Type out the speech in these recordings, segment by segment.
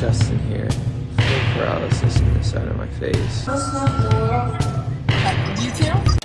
Justin here. Paralysis in the side of my face. You too?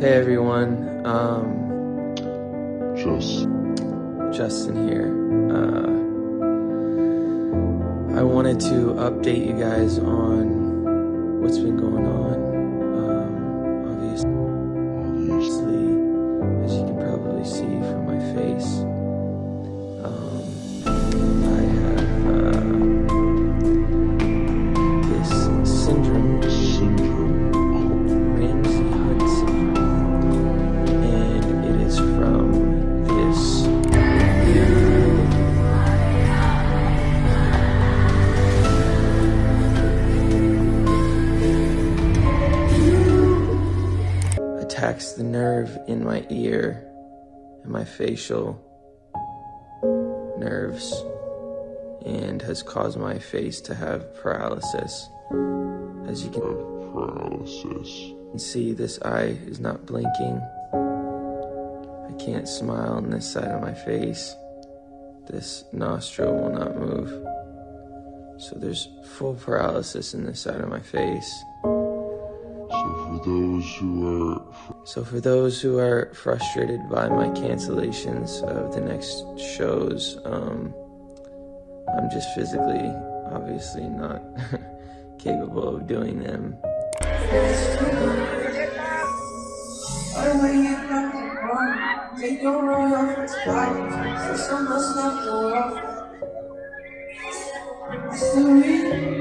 Hey everyone. Um, Just Justin here. Uh, I wanted to update you guys on what's been going on. Attacks the nerve in my ear and my facial nerves and has caused my face to have paralysis. As you can paralysis. see, this eye is not blinking. I can't smile on this side of my face. This nostril will not move. So there's full paralysis in this side of my face. So for those who are So for those who are frustrated by my cancellations of the next shows, um, I'm just physically, obviously not capable of doing them. Take your roll off its body, so must not go off. I still read.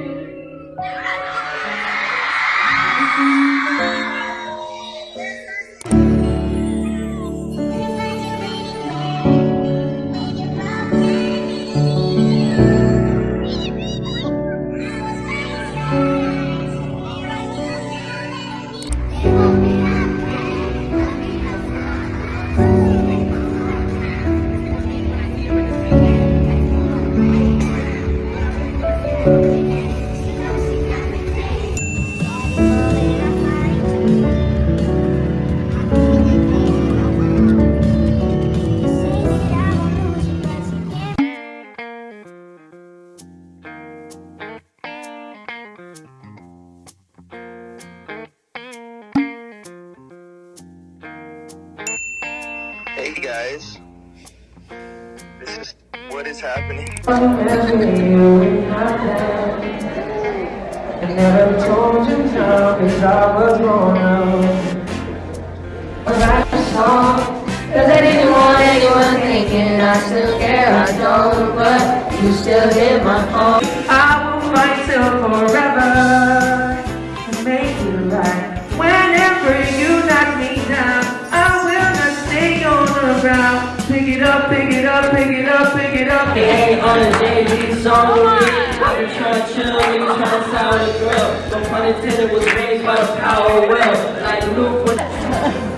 Hey guys, this is what is happening. I never told you no, cause I was wrong. I write a song, cause I didn't want anyone thinking I still care, I don't, but you still hit my phone. I will fight till forever Ain't on a Jay-Z song with me. I've been trying to chill, trying to sound a girl. No pun intended, was raised by the power of will. Like Luke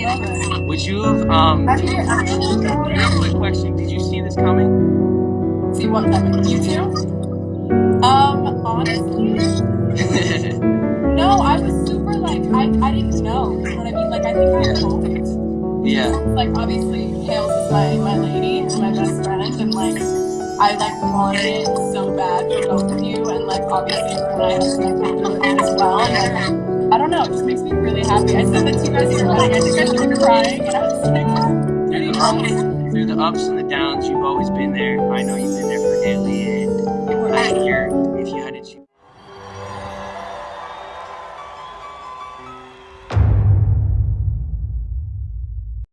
Would you have um real quick question, did you see this coming? See what happened? You too? Um, honestly, no, I was super like I, I didn't know. You know what I mean? Like I think I hoped. yeah. Like obviously Hales is my, my lady and my best friend and like I like wanted it so bad for both of you, and like obviously when I have as well. And, like, don't know, it just makes me really happy. I said that to you guys your wedding. I think I started crying, and I was like, Through the, ups, through the ups and the downs, you've always been there. I know you've been there for Hailey, and